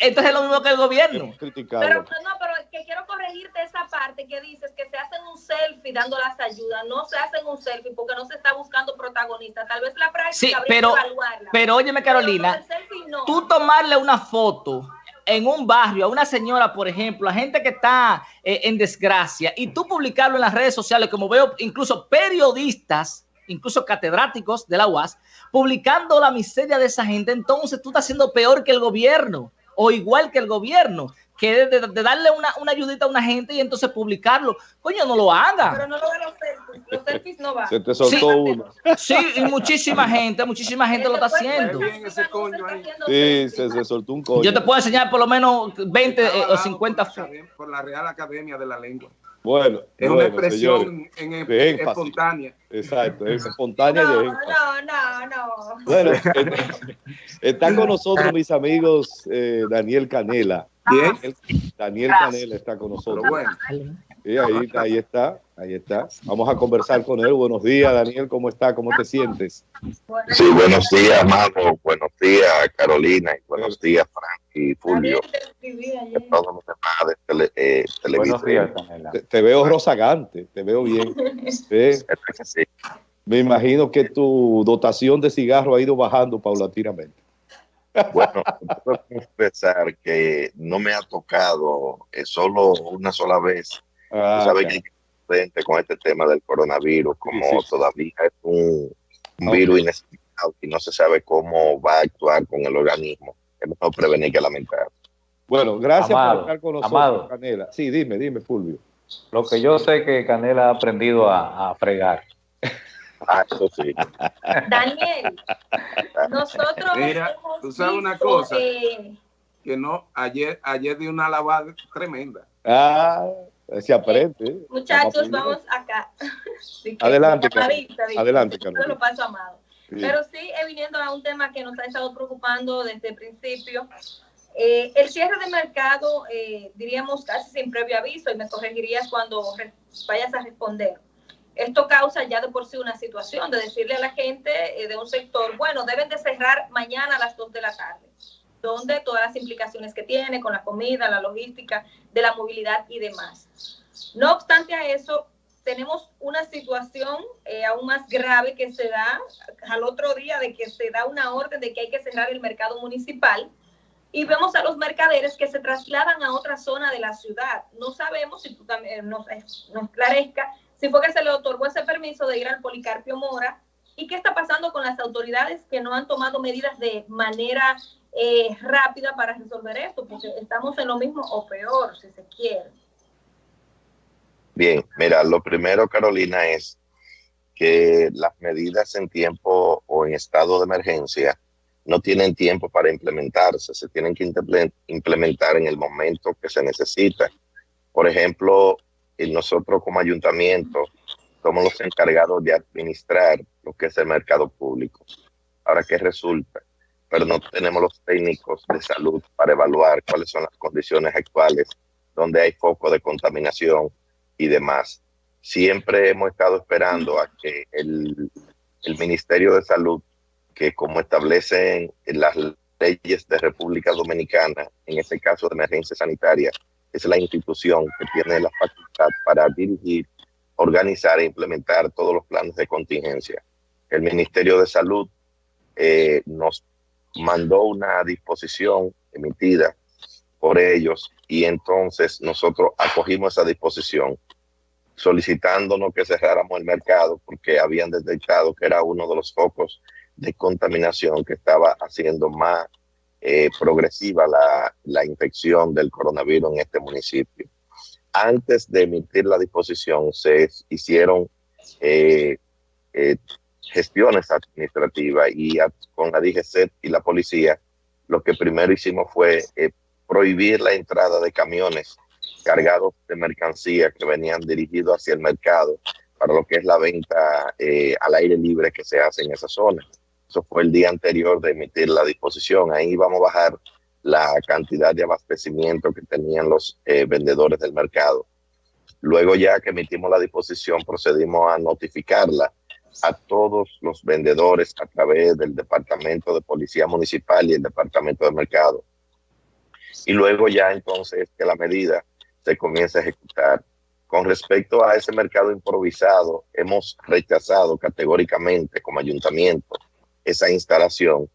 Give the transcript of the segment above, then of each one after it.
entonces es lo mismo que el gobierno. Pero no, pero que quiero corregirte esa parte que dices que se hacen un selfie dando las ayudas. No se hacen un selfie porque no se está buscando protagonista. Tal vez la práctica sí, pero, Pero óyeme, Carolina, tú tomarle una foto en un barrio a una señora, por ejemplo, a gente que está eh, en desgracia, y tú publicarlo en las redes sociales, como veo incluso periodistas, incluso catedráticos de la UAS, publicando la miseria de esa gente, entonces tú estás haciendo peor que el gobierno o igual que el gobierno que de, de, darle una, una, ayudita a una gente y entonces publicarlo. Coño, no lo haga. Pero no lo de los selfies. Los selfies no van. Se te soltó sí, uno. Sí, y muchísima gente, muchísima gente lo está haciendo. Sí, se, se, soltó un coño. Yo te puedo enseñar por lo menos 20 eh, o 50 Por la Real Academia de la Lengua. Bueno, es bueno, una expresión en, en, espontánea. Exacto, es espontánea no, y No, no, no. Bueno, están con nosotros mis amigos eh, Daniel Canela. Bien. Daniel Canela está con nosotros. Bueno. Sí, ahí, ahí está, ahí está. Vamos a conversar con él. Buenos días, Daniel, ¿cómo está? ¿Cómo te sientes? Sí, buenos días, Amado. Buenos días, Carolina. Y buenos días, Frank y Fulvio. Todos los demás de tele, eh, buenos días, te, te, veo rozagante, te veo bien. Me imagino que tu dotación de cigarro ha ido bajando paulatinamente. Bueno, puedo confesar que no me ha tocado eh, solo una sola vez. Ah, sabes que frente con este tema del coronavirus, como sí, sí. todavía es un, un okay. virus inexplicado y no se sabe cómo va a actuar con el organismo. Es mejor prevenir que lamentar. Bueno, gracias Amado, por estar con nosotros, Amado. Canela. Sí, dime, dime, Fulvio. Lo que yo sé que Canela ha aprendido a, a fregar. Ah, eso sí. Daniel, nosotros Mira, tú sabes una cosa, eh, que no, ayer, ayer di una lavada tremenda. Ah, se aprende. Eh, muchachos, vamos acá. adelante, Carolina. Adelante, lo paso amado. Sí. Pero sí, eh, viniendo a un tema que nos ha estado preocupando desde el principio, eh, el cierre de mercado, eh, diríamos casi sin previo aviso, y me corregirías cuando vayas a responder esto causa ya de por sí una situación de decirle a la gente eh, de un sector, bueno, deben de cerrar mañana a las 2 de la tarde, donde todas las implicaciones que tiene con la comida, la logística, de la movilidad y demás. No obstante a eso, tenemos una situación eh, aún más grave que se da al otro día de que se da una orden de que hay que cerrar el mercado municipal y vemos a los mercaderes que se trasladan a otra zona de la ciudad. No sabemos si tú también nos, nos clarezca si fue que se le otorgó ese permiso de ir al Policarpio Mora y qué está pasando con las autoridades que no han tomado medidas de manera eh, rápida para resolver esto, porque estamos en lo mismo o peor, si se quiere. Bien, mira, lo primero, Carolina, es que las medidas en tiempo o en estado de emergencia no tienen tiempo para implementarse, se tienen que implementar en el momento que se necesita. Por ejemplo, nosotros como ayuntamiento somos los encargados de administrar lo que es el mercado público. Ahora, ¿qué resulta? Pero no tenemos los técnicos de salud para evaluar cuáles son las condiciones actuales, donde hay foco de contaminación y demás. Siempre hemos estado esperando a que el, el Ministerio de Salud, que como establecen las leyes de República Dominicana, en este caso de emergencia sanitaria, es la institución que tiene la facultad para dirigir, organizar e implementar todos los planes de contingencia. El Ministerio de Salud eh, nos mandó una disposición emitida por ellos y entonces nosotros acogimos esa disposición solicitándonos que cerráramos el mercado porque habían detectado que era uno de los focos de contaminación que estaba haciendo más eh, progresiva la, la, infección del coronavirus en este municipio. Antes de emitir la disposición se hicieron eh, eh, gestiones administrativas y con la DGC y la policía lo que primero hicimos fue eh, prohibir la entrada de camiones cargados de mercancía que venían dirigidos hacia el mercado para lo que es la venta al aire libre que se hace en esa zona. Eso fue el día anterior de emitir la disposición. Ahí vamos a bajar la cantidad de abastecimiento que tenían los eh, vendedores del mercado. Luego ya que emitimos la disposición, procedimos a notificarla a todos los vendedores a través del Departamento de Policía Municipal y el Departamento de Mercado. y luego ya entonces que la medida se comience a ejecutar. Con respecto a ese mercado improvisado, hemos rechazado categóricamente como ayuntamiento esa instalación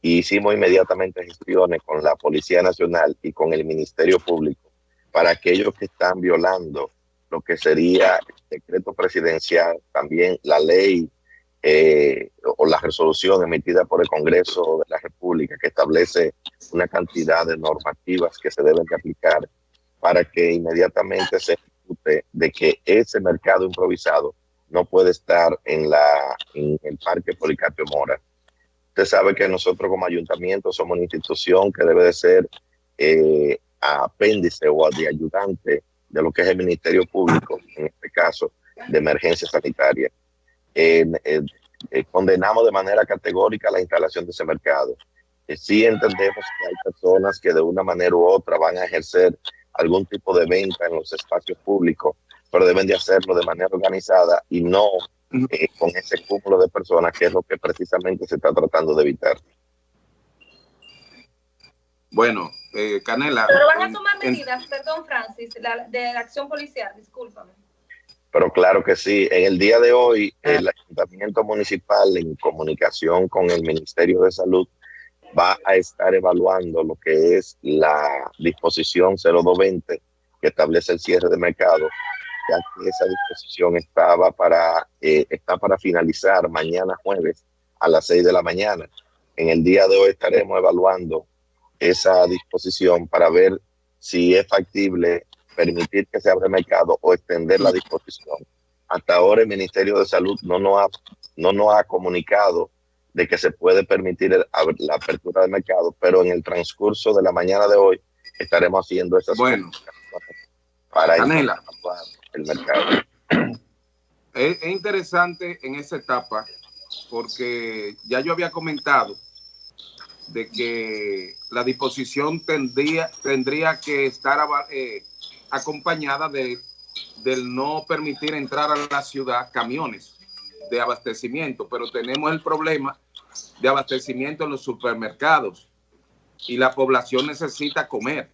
y hicimos inmediatamente gestiones con la Policía Nacional y con el Ministerio Público para aquellos que están violando lo que sería el decreto presidencial, también la ley eh, o la resolución emitida por el Congreso de la República que establece una cantidad de normativas que se deben de aplicar para que inmediatamente se ejecute de que ese mercado improvisado no puede estar en, la, en el Parque Policarpio Mora. Usted sabe que nosotros como ayuntamiento somos una institución que debe de ser eh, apéndice o ayudante de lo que es el Ministerio Público, en este caso de emergencia sanitaria. Eh, condenamos de manera categórica la instalación de ese mercado. Eh, sí entendemos que hay personas que de una manera u otra van a ejercer algún tipo de venta en los espacios públicos, pero deben de hacerlo de manera organizada y no eh, con ese cúmulo de personas, que es lo que precisamente se está tratando de evitar. Bueno, eh, Canela. Pero van a tomar medidas, perdón, Francis, de la acción policial, discúlpame. Pero claro que sí. En el día de hoy, el Ayuntamiento Municipal, en comunicación con el Ministerio de Salud, va a estar evaluando lo que es la disposición 0220 que establece el cierre de mercado, ya que esa disposición estaba para, eh, está para finalizar mañana jueves a las 6 de la mañana. En el día de hoy estaremos evaluando esa disposición para ver si es factible permitir que se abra el mercado o extender la disposición. Hasta ahora el Ministerio de Salud no nos ha, no nos ha comunicado de que se puede permitir la apertura del mercado, pero en el transcurso de la mañana de hoy estaremos haciendo esas bueno, para el mercado. Es, interesante en esa etapa porque ya yo había comentado de que la disposición tendría, tendría que estar eh, acompañada de, del no permitir entrar a la ciudad camiones de abastecimiento, pero tenemos el problema de abastecimiento en los supermercados y la población necesita comer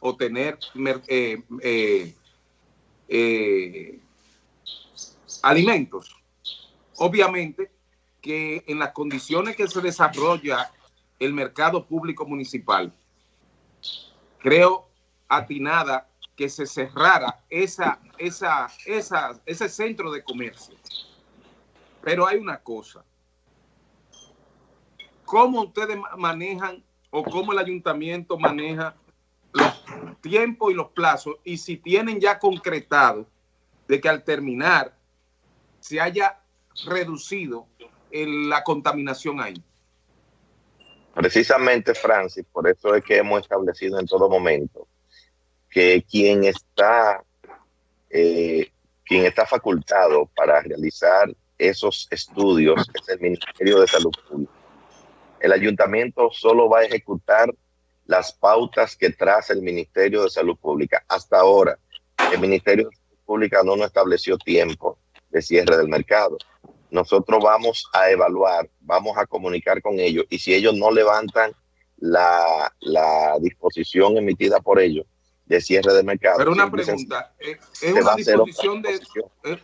o tener eh, eh, eh, alimentos. Obviamente que en las condiciones que se desarrolla el mercado público municipal, creo atinada que se cerrara esa, esa, esa, ese centro de comercio. Pero hay una cosa. ¿Cómo ustedes manejan o cómo el ayuntamiento maneja los tiempos y los plazos? Y si tienen ya concretado de que al terminar se haya reducido la contaminación ahí. Precisamente, Francis, por eso es que hemos establecido en todo momento que quien está, eh, quien está facultado para realizar esos estudios es el Ministerio de Salud Pública. El ayuntamiento solo va a ejecutar las pautas que traza el Ministerio de Salud Pública. Hasta ahora, el Ministerio de Salud Pública no nos estableció tiempo de cierre del mercado. Nosotros vamos a evaluar, vamos a comunicar con ellos y si ellos no levantan la, la disposición emitida por ellos, de cierre de mercado. Pero una pregunta, eh, ¿es una disposición de, eh,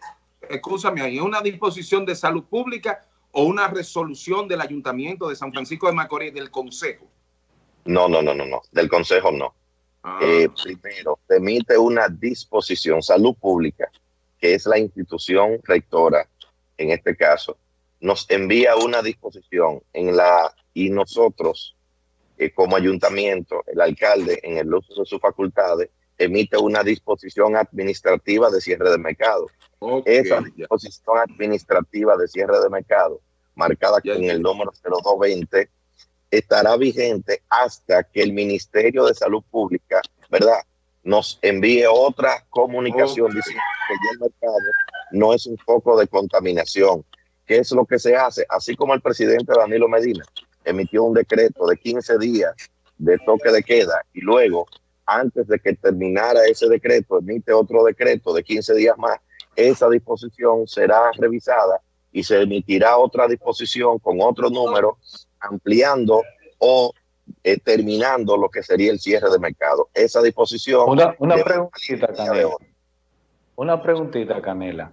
escúchame ahí, ¿es una disposición de salud pública o una resolución del Ayuntamiento de San Francisco de Macorís, del Consejo? No, no, no, no, no, del Consejo no. Ah. Eh, primero, emite una disposición, salud pública, que es la institución rectora, en este caso, nos envía una disposición en la y nosotros como ayuntamiento, el alcalde, en el uso de sus facultades, emite una disposición administrativa de cierre de mercado. Esa disposición administrativa de cierre de mercado, marcada con el número 0220, estará vigente hasta que el Ministerio de Salud Pública, ¿verdad?, nos envíe otra comunicación diciendo que ya el mercado no es un foco de contaminación. ¿Qué es lo que se hace? Así como el presidente Danilo Medina emitió un decreto de 15 días de toque de queda y luego, antes de que terminara ese decreto, emite otro decreto de 15 días más, esa disposición será revisada y se emitirá otra disposición con otro número ampliando o eh, terminando lo que sería el cierre de mercado. Esa disposición... Una, preguntita, Canela. Una preguntita, Canela.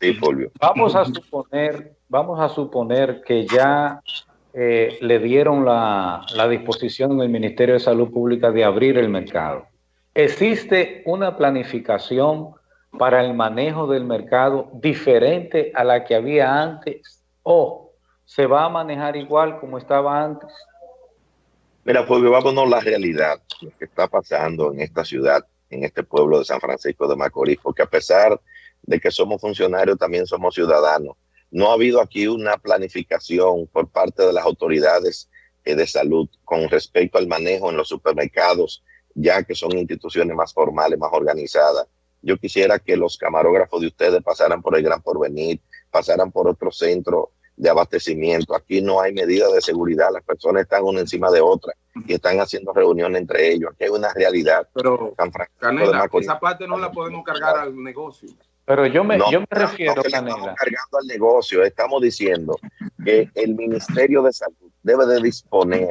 Sí, Fulvio. Vamos a suponer, vamos a suponer que ya eh, le dieron la, la disposición del Ministerio de Salud Pública de abrir el mercado. ¿Existe una planificación para el manejo del mercado diferente a la que había antes o se va a manejar igual como estaba antes? Mira, Fulvio, vámonos la realidad, que está pasando en esta ciudad, en este pueblo de San Francisco de Macorís, porque a pesar de que somos funcionarios, también somos ciudadanos. No ha habido aquí una planificación por parte de las autoridades eh, de salud con respecto al manejo en los supermercados, ya que son instituciones más formales, más organizadas. Yo quisiera que los camarógrafos de ustedes pasaran por el Gran Porvenir, pasaran por otro centro de abastecimiento. Aquí no hay medidas de seguridad, las personas están una encima de otra y están haciendo reuniones entre ellos. Aquí hay una realidad. Pero, Canela, esa parte no la podemos cargar al negocio. Pero yo me, yo me refiero, Canela. Estamos cargando al negocio, estamos diciendo que el Ministerio de Salud debe de disponer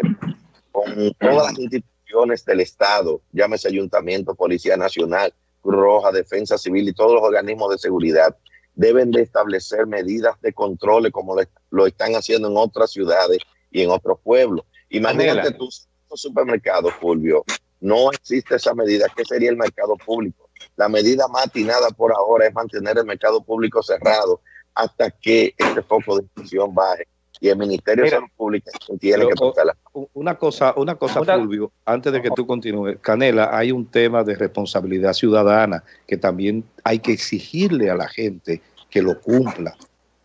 con todas las instituciones del Estado, llámese Ayuntamiento, Policía Nacional, Roja, Defensa Civil y todos los organismos de seguridad deben de establecer medidas de control como lo, están haciendo en otras ciudades y en otros pueblos. Imagínate tu supermercado, Fulvio, no existe esa medida. ¿Qué sería el mercado público? La medida más atinada por ahora es mantener el mercado público cerrado hasta que este foco de discusión baje y el Ministerio de Salud Pública tiene que la... Una cosa, una cosa, Fulvio, antes de que tú continúes, Canela, hay un tema de responsabilidad ciudadana que también hay que exigirle a la gente que lo cumpla,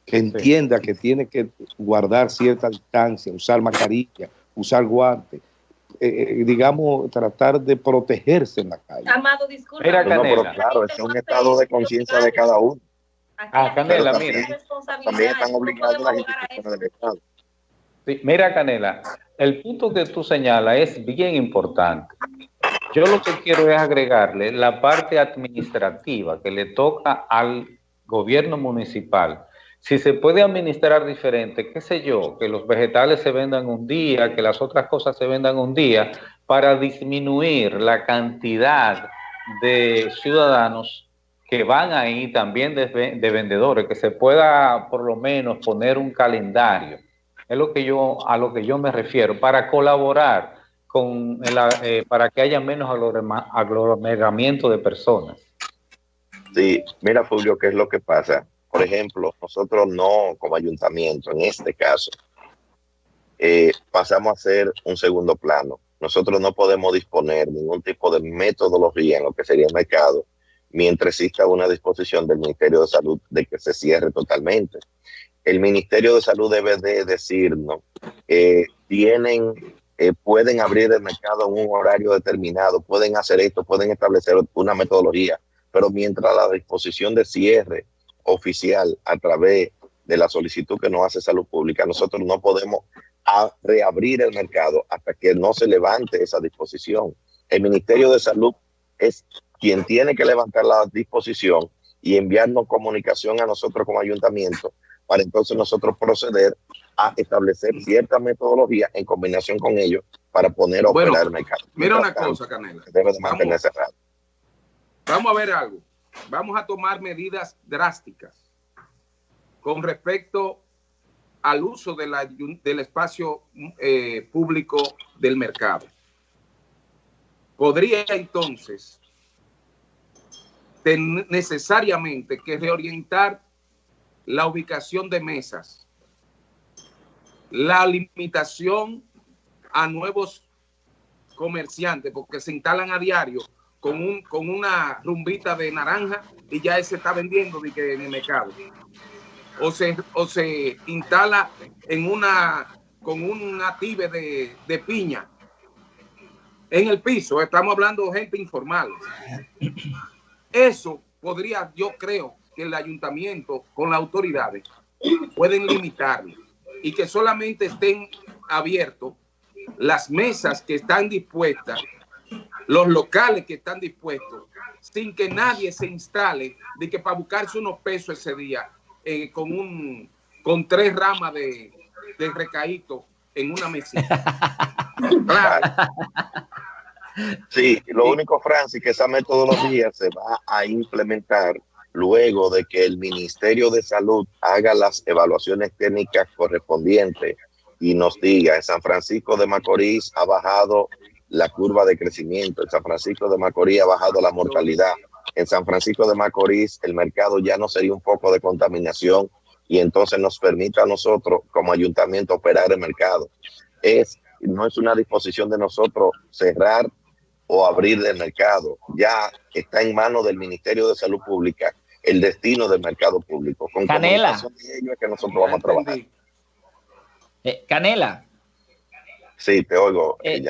que entienda que tiene que guardar cierta distancia, usar mascarilla, usar guantes. Eh, eh, digamos, tratar de protegerse en la calle. Amado, disculpa. pero claro, es un estado de conciencia de cada uno. Ah, Canela, mira. También están obligados las instituciones del Estado. mira, Canela, el punto que tú señalas es bien importante. Yo lo que quiero es agregarle la parte administrativa que le toca al gobierno municipal. Si se puede administrar diferente, qué sé yo, que los vegetales se vendan un día, que las otras cosas se vendan un día, para disminuir la cantidad de ciudadanos que van ahí también de, vendedores, que se pueda por lo menos poner un calendario. Es lo que yo, a lo que yo me refiero, para colaborar con eh, para que haya menos aglomeramiento de personas. Sí, mira Fulvio, ¿qué es lo que pasa? Por ejemplo, nosotros no como ayuntamiento, en este caso, eh, pasamos a ser un segundo plano. Nosotros no podemos disponer ningún tipo de metodología en lo que sería el mercado mientras exista una disposición del Ministerio de Salud de que se cierre totalmente. El Ministerio de Salud debe de decirnos que tienen, eh, pueden abrir el mercado en un horario determinado, pueden hacer esto, pueden establecer una metodología, pero mientras la disposición de cierre oficial a través de la solicitud que nos hace Salud Pública, nosotros no podemos reabrir el mercado hasta que no se levante esa disposición. El Ministerio de Salud es quien tiene que levantar la disposición y enviarnos comunicación a nosotros como ayuntamiento para entonces nosotros proceder a establecer cierta metodología en combinación con ellos para poner a operar el mercado. Mira una cosa, Canela. Debe de mantenerse vamos, vamos a ver algo. Vamos a tomar medidas drásticas con respecto al uso de la, del espacio eh, público del mercado. Podría entonces necesariamente que reorientar la ubicación de mesas, la limitación a nuevos comerciantes, porque se instalan a diario con, un, con una rumbita de naranja y ya se está vendiendo en el mercado. O se, o se instala en una, con un ative de, de piña en el piso. Estamos hablando de gente informal. Eso podría, yo creo, que el ayuntamiento con las autoridades pueden limitarlo y que solamente estén abiertos las mesas que están dispuestas, los locales que están dispuestos, sin que nadie se instale de que para buscarse unos pesos ese día eh, con un con tres ramas de, de recaíto en una mesita. Sí, lo único, Francis, que esa metodología se va a implementar luego de que el Ministerio de Salud haga las evaluaciones técnicas correspondientes y nos diga, en San Francisco de Macorís ha bajado la curva de crecimiento, en San Francisco de Macorís ha bajado la mortalidad, en San Francisco de Macorís el mercado ya no sería un foco de contaminación y entonces nos permite a nosotros como ayuntamiento operar el mercado. Es, no es una disposición de nosotros cerrar o abrir el mercado. Ya está en manos del Ministerio de Salud Pública el destino del mercado público. Con Canela. que nosotros vamos a trabajar. Eh, Canela. Sí, te oigo, eh,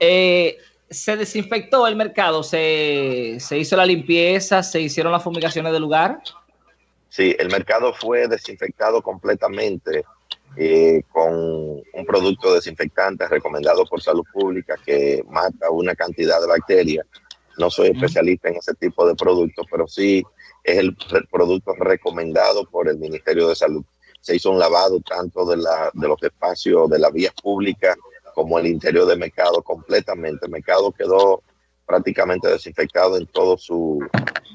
eh, se desinfectó el mercado, se, se hizo la limpieza, se hicieron las fumigaciones del lugar. Sí, el mercado fue desinfectado completamente eh, con un producto desinfectante recomendado por salud pública que mata una cantidad de bacterias. No soy especialista en ese tipo de productos, pero sí es el producto recomendado por el Ministerio de Salud. Se hizo un lavado tanto de, la, de los espacios de la vía pública como el interior del mercado completamente. El mercado quedó prácticamente desinfectado en todo su,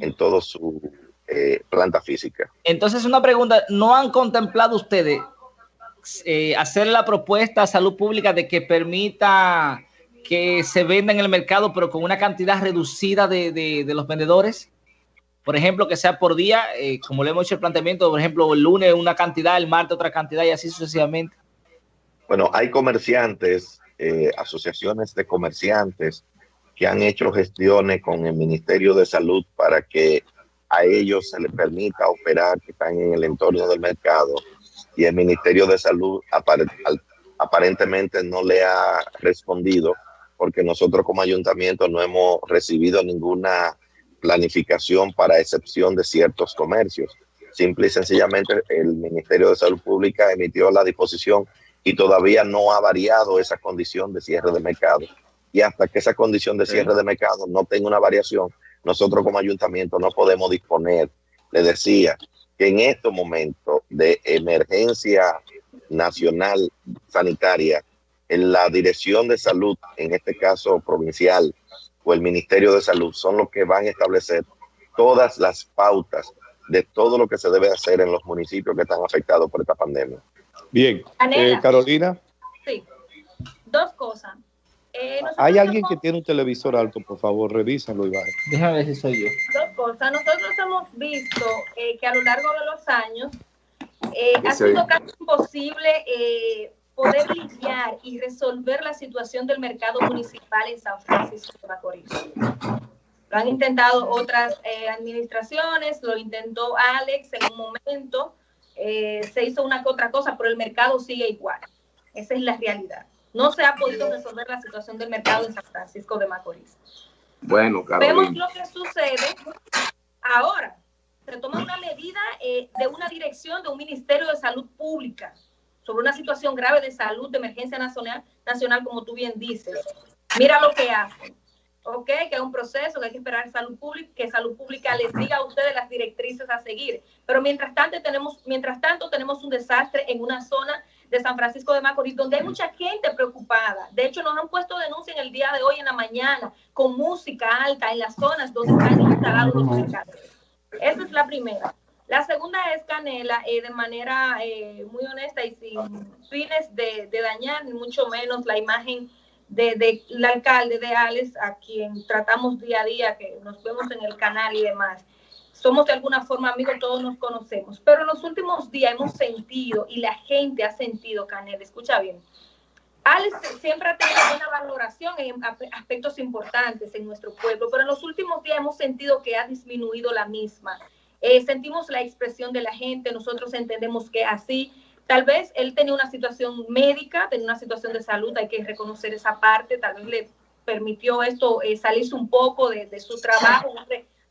en todo su eh, planta física. Entonces, una pregunta, ¿no han contemplado ustedes eh, hacer la propuesta a salud pública de que permita que se venda en el mercado, pero con una cantidad reducida de, los vendedores? Por ejemplo, que sea por día, eh, como le hemos hecho el planteamiento, por ejemplo, el lunes una cantidad, el martes otra cantidad y así sucesivamente. Bueno, hay comerciantes, eh, asociaciones de comerciantes que han hecho gestiones con el Ministerio de Salud para que a ellos se les permita operar, que están en el entorno del mercado, y el Ministerio de Salud aparentemente no le ha respondido porque nosotros como ayuntamiento no hemos recibido ninguna planificación para excepción de ciertos comercios. Simple y sencillamente el Ministerio de Salud Pública emitió la disposición y todavía no ha variado esa condición de cierre de mercado. Y hasta que esa condición de cierre de mercado no tenga una variación, nosotros como ayuntamiento no podemos disponer. Le decía, que en estos momentos de emergencia nacional sanitaria, en la Dirección de Salud, en este caso provincial, o el Ministerio de Salud, son los que van a establecer todas las pautas de todo lo que se debe hacer en los municipios que están afectados por esta pandemia. Bien, eh, Carolina. Sí, dos cosas. Eh, Hay alguien que tiene un televisor alto, por favor, revísalo y baje. Déjame ver si soy yo. Dos cosas. Nosotros hemos visto eh, que a lo largo de los años eh, ha sido casi imposible poder limpiar y resolver la situación del mercado municipal en San Francisco de Macorís. Lo han intentado otras administraciones, lo intentó Alex en un momento, se hizo una que otra cosa, pero el mercado sigue igual. Esa es la realidad. No se ha podido resolver la situación del mercado en San Francisco de Macorís. Bueno, Vemos lo que sucede ahora. Se toma una medida eh, de una dirección de un Ministerio de Salud Pública sobre una situación grave de salud, de emergencia nacional, nacional como tú bien dices. Mira lo que hacen. ¿ok? Que es un proceso, que hay que esperar salud pública, que salud pública les diga a ustedes las directrices a seguir. Pero mientras tanto tenemos, mientras tanto tenemos un desastre en una zona de San Francisco de Macorís, donde hay mucha gente preocupada. De hecho, nos han puesto denuncia en el día de hoy en la mañana con música alta en las zonas donde están instalados los mercados. Esa es la primera. La segunda es Canela, eh, de manera eh, muy honesta y sin fines de, de, dañar, ni mucho menos la imagen del de, alcalde de Alex, a quien tratamos día a día, que nos vemos en el canal y demás somos de alguna forma amigos, todos nos conocemos, pero en los últimos días hemos sentido y la gente ha sentido, Canel, escucha bien, Alex siempre ha tenido una valoración en aspectos importantes en nuestro pueblo, pero en los últimos días hemos sentido que ha disminuido la misma. Eh, sentimos la expresión de la gente, nosotros entendemos que así, tal vez él tenía una situación médica, tenía una situación de salud, hay que reconocer esa parte, tal vez le permitió esto eh, salirse un poco de, de su trabajo,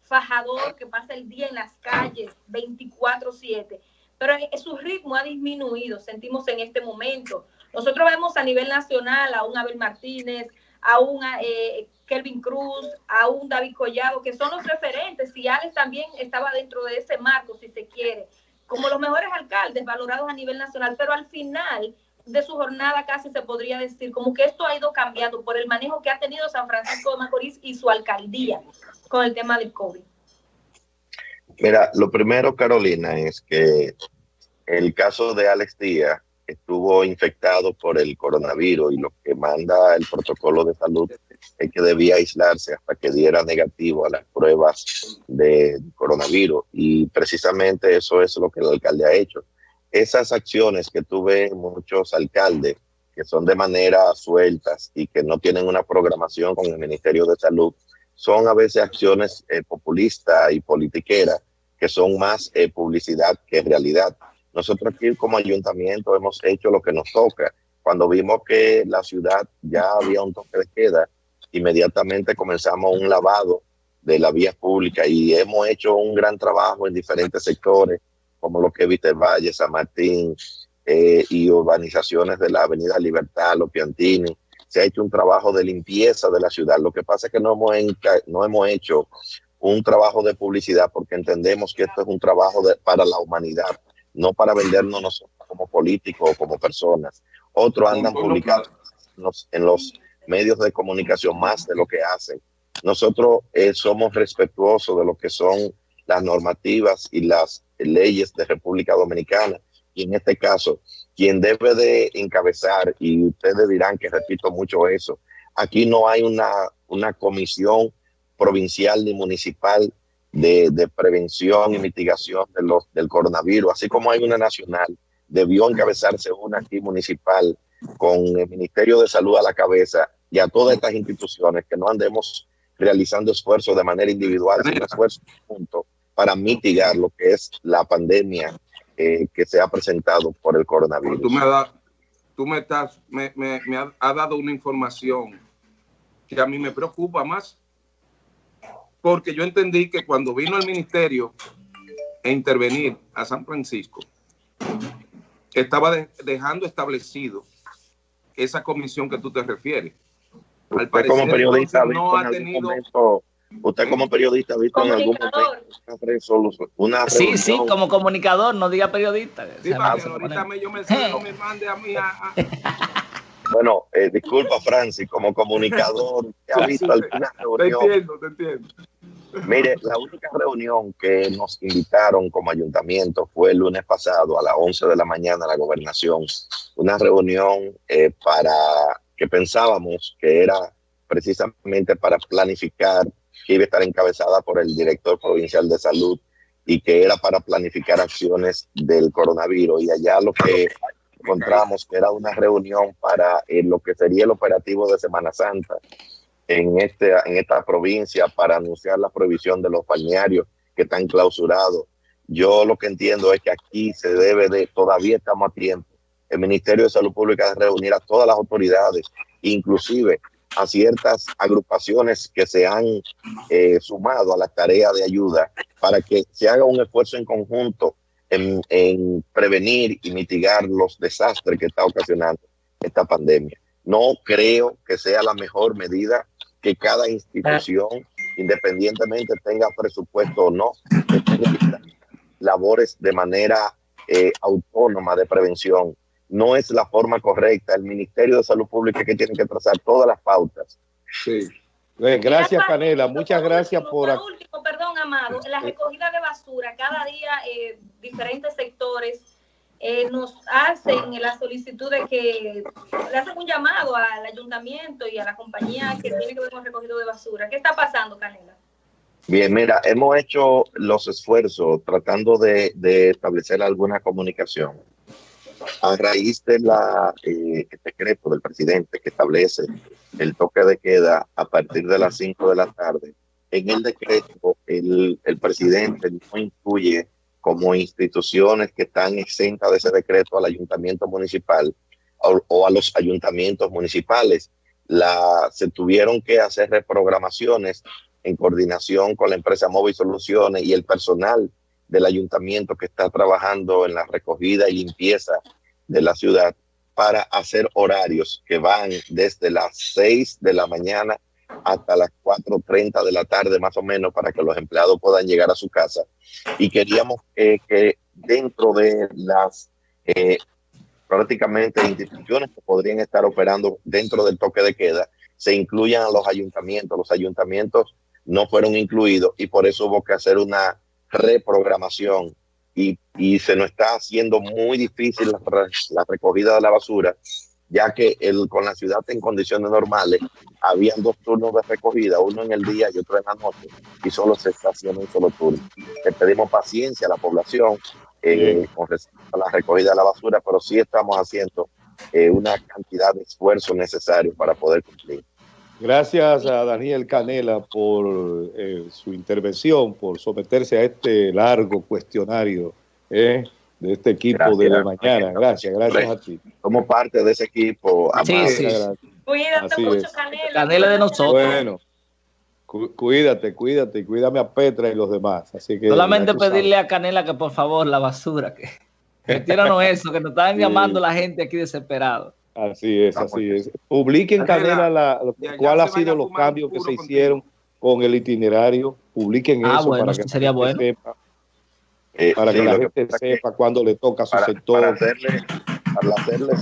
fajador que pasa el día en las calles 24/7, pero su ritmo ha disminuido, sentimos en este momento. Nosotros vemos a nivel nacional a un Abel Martínez, a un eh, Kelvin Cruz, a un David Collado, que son los referentes, y Alex también estaba dentro de ese marco, si se quiere, como los mejores alcaldes valorados a nivel nacional, pero al final de su jornada casi se podría decir, como que esto ha ido cambiando por el manejo que ha tenido San Francisco de Macorís y su alcaldía con el tema del COVID. Mira, lo primero, Carolina, es que el caso de Alex Díaz estuvo infectado por el coronavirus y lo que manda el protocolo de salud es que debía aislarse hasta que diera negativo a las pruebas de coronavirus y precisamente eso es lo que el alcalde ha hecho. Esas acciones que tuve muchos alcaldes que son de manera sueltas y que no tienen una programación con el Ministerio de Salud, son a veces acciones eh, populistas y politiqueras que son más eh, publicidad que realidad. Nosotros aquí como ayuntamiento hemos hecho lo que nos toca. Cuando vimos que la ciudad ya había un toque de queda, inmediatamente comenzamos un lavado de la vía pública y hemos hecho un gran trabajo en diferentes sectores, como lo que Viter Valle, San Martín eh, y urbanizaciones de la Avenida Libertad, Los Piantini. Se ha hecho un trabajo de limpieza de la ciudad. Lo que pasa es que no hemos, no hemos hecho un trabajo de publicidad porque entendemos que esto es un trabajo para la humanidad, no para vendernos nosotros como políticos o como personas. Otros andan publicando en los, medios de comunicación más de lo que hacen. Nosotros eh, somos respetuosos de lo que son las normativas y las leyes de República Dominicana. Y en este caso, quien debe de encabezar, y ustedes dirán que repito mucho eso, aquí no hay una, una comisión provincial ni municipal de, prevención y mitigación de los, del coronavirus, así como hay una nacional, debió encabezarse una aquí municipal con el Ministerio de Salud a la cabeza y a todas estas instituciones que no andemos realizando esfuerzos de manera individual, sino esfuerzos juntos para mitigar lo que es la pandemia eh, que se ha presentado por el coronavirus. Tú me, tú me, estás, me, me, me has dado una información que a mí me preocupa más porque yo entendí que cuando vino el ministerio a intervenir a San Francisco, estaba dejando establecido esa comisión que tú te refieres. Al parecer, como periodista no ha tenido momento, usted como periodista ha visto en algún momento una sí sí como comunicador no diga periodista sí, para que ahorita me, yo me, me mande a mí a, a... Bueno, eh, disculpa, Francis, como comunicador, ¿ha visto alguna reunión? Te entiendo, te entiendo. Mire, la única reunión que nos invitaron como ayuntamiento fue el lunes pasado a las 11 de la mañana a la gobernación. Una reunión eh, para que pensábamos que era precisamente para planificar, que iba a estar encabezada por el director provincial de salud y que era para planificar acciones del coronavirus. Y allá lo que encontramos era una reunión para eh, lo que sería el operativo de Semana Santa en, este, en esta provincia para anunciar la prohibición de los balnearios que están clausurados. Yo lo que entiendo es que aquí se debe de, todavía estamos a tiempo, el Ministerio de Salud Pública de reunir a todas las autoridades, inclusive a ciertas agrupaciones que se han eh, sumado a la tarea de ayuda para que se haga un esfuerzo en conjunto en, prevenir y mitigar los desastres que está ocasionando esta pandemia. No creo que sea la mejor medida que cada institución, independientemente tenga presupuesto o no, labores de manera eh, autónoma de prevención. No es la forma correcta. El Ministerio de Salud Pública que tiene que trazar todas las pautas. Sí. Gracias, Canela. Muchas gracias por... Por último, perdón, Amado, la recogida de basura, cada día eh, diferentes sectores eh, nos hacen la solicitud de que le hacen un llamado al ayuntamiento y a la compañía que tiene que ver con el recogido de basura. ¿Qué está pasando, Canela? Bien, mira, hemos hecho los esfuerzos tratando de, de establecer alguna comunicación a raíz de la eh, decreto del presidente que establece el toque de queda a partir de las 5 de la tarde, en el decreto el, el presidente no incluye como instituciones que están exentas de ese decreto al ayuntamiento municipal o, a los ayuntamientos municipales. La, se tuvieron que hacer reprogramaciones en coordinación con la empresa Móvil Soluciones y el personal del ayuntamiento que está trabajando en la recogida y limpieza de la ciudad para hacer horarios que van desde las 6 de la mañana hasta las 4.30 de la tarde más o menos para que los empleados puedan llegar a su casa. Y queríamos que dentro de las eh, prácticamente instituciones que podrían estar operando dentro del toque de queda se incluyan a los ayuntamientos. Los ayuntamientos no fueron incluidos y por eso hubo que hacer una reprogramación y, y se nos está haciendo muy difícil la, la recogida de la basura, ya que el, con la ciudad en condiciones normales habían dos turnos de recogida, uno en el día y otro en la noche, y solo se está haciendo un solo turno. Le pedimos paciencia a la población eh, con respecto a la recogida de la basura, pero sí estamos haciendo eh, una cantidad de esfuerzos necesarios para poder cumplir. Gracias a Daniel Canela por eh, su intervención, por someterse a este largo cuestionario eh, de este equipo Gracias, de la mañana. Gracias, gracias a ti. Somos parte de ese equipo. Sí, amado. sí. Cuídate Así mucho, es. Canela. Canela de nosotros. Bueno, cu- cuídate, cuídate y cuídame a Petra y los demás. Así que Solamente sabes. pedirle a Canela que por favor la basura, que retíranos eso, que nos están Sí. llamando la gente aquí desesperado. Así es, así es. Publiquen, Canela, la, ya- ya cuál ha sido los cambios que se contigo. hicieron con el itinerario. Publiquen Ah, eso bueno, para eso que sería la gente bueno. sepa, Eh, para sí, que la gente sepa cuándo le toca a su para, sector. para hacerle, para hacerle